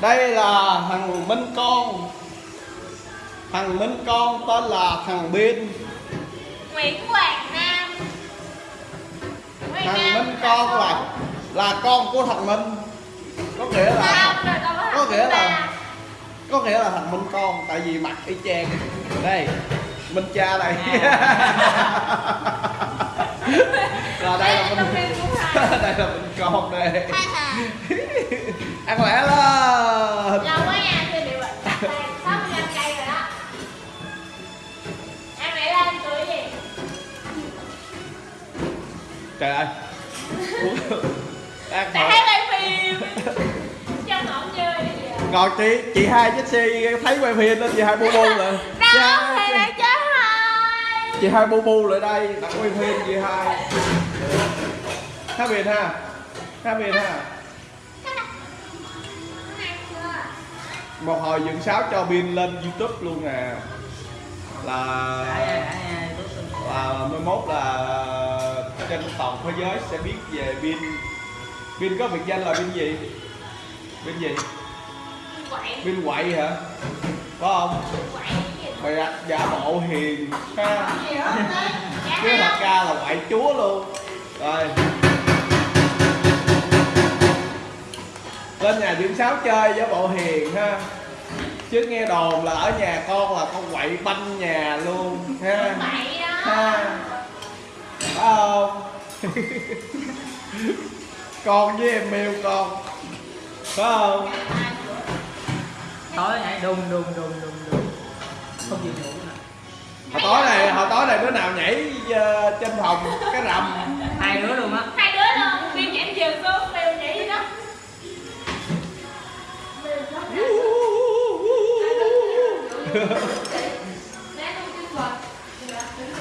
đây là thằng minh con. Thằng minh con tên là thằng biên Nguyễn Hoàng Nam. Nguyễn thằng Nam minh con là là con. của thằng minh. Có nghĩa là có nghĩa là có nghĩa là thằng minh con tại vì mặt y chang. Đây minh cha là đây là Đây là minh đây là minh con đây. Ăn lẻ lên trời ơi. Ăn Tại thấy quay phim. Cho ngọn chơi còn chị chị hai Jessie thấy quay phim nên chị hai bu bu chị Đâu hai, thì lại chết rồi chị hai bu bu lại đây đặt quay phim chị hai. Hát biệt ha. Hát biệt ha. Một hồi dựng sáo cho pin lên youtube luôn nè. Là là mai mốt là trên toàn thế giới sẽ biết về pin pin có biệt danh là pin gì? Pin gì? Pin quậy hả? Có không? Mày đặt giả bộ hiền ha. Chứ thật ra là quậy chúa luôn. Rồi. Lên nhà dưỡng sáo chơi giả bộ hiền ha. Chứ nghe đồn là ở nhà con là con quậy banh nhà luôn ha. Quậy đó ha phải không? Con với em mêu con. Phải không? Tối nhảy đùng đùng đùng đùng đùng. Không chịu ngủ hồi tối này hồi tối này đứa nào nhảy ờ, trên phòng cái rầm hai đứa luôn á. Hai đứa luôn. Biên nhảy giường xuống Bill nhảy đó. Bill đó.